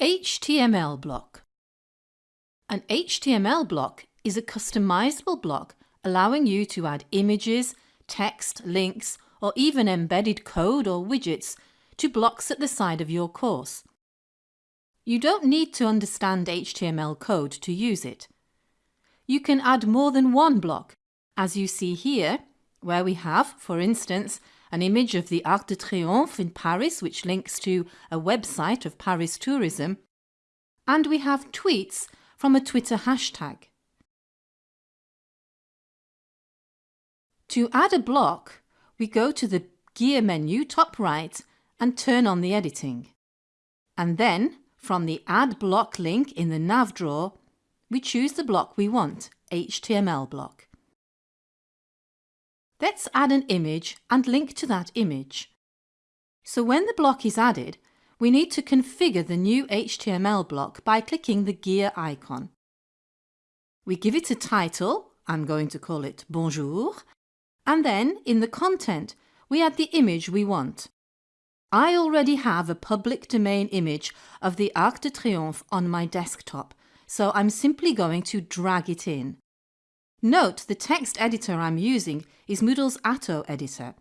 HTML block. An HTML block is a customizable block allowing you to add images, text, links, or even embedded code or widgets to blocks at the side of your course. You don't need to understand HTML code to use it. You can add more than one block, as you see here, where we have, for instance, an image of the Arc de Triomphe in Paris which links to a website of Paris tourism, and we have tweets from a Twitter hashtag. To add a block, we go to the gear menu top right and turn on the editing. And then, from the Add Block link in the nav drawer, we choose the block we want, HTML block. Let's add an image and link to that image. So when the block is added, we need to configure the new HTML block by clicking the gear icon. We give it a title, I'm going to call it Bonjour, and then in the content we add the image we want. I already have a public domain image of the Arc de Triomphe on my desktop, so I'm simply going to drag it in. Note the text editor I'm using is Moodle's Atto editor.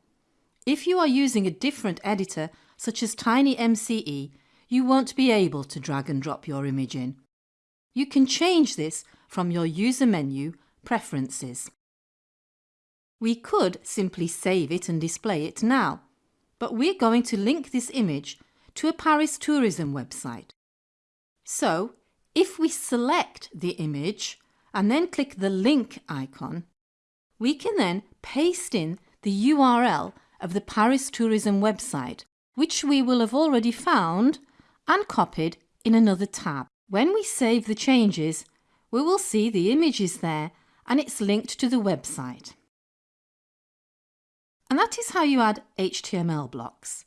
If you are using a different editor, such as TinyMCE, you won't be able to drag and drop your image in. You can change this from your user menu, Preferences. We could simply save it and display it now, but we're going to link this image to a Paris tourism website. So, if we select the image and then click the link icon, we can then paste in the URL of the Paris Tourism website, which we will have already found and copied in another tab. When we save the changes, we will see the image is there and it's linked to the website. And that is how you add HTML blocks.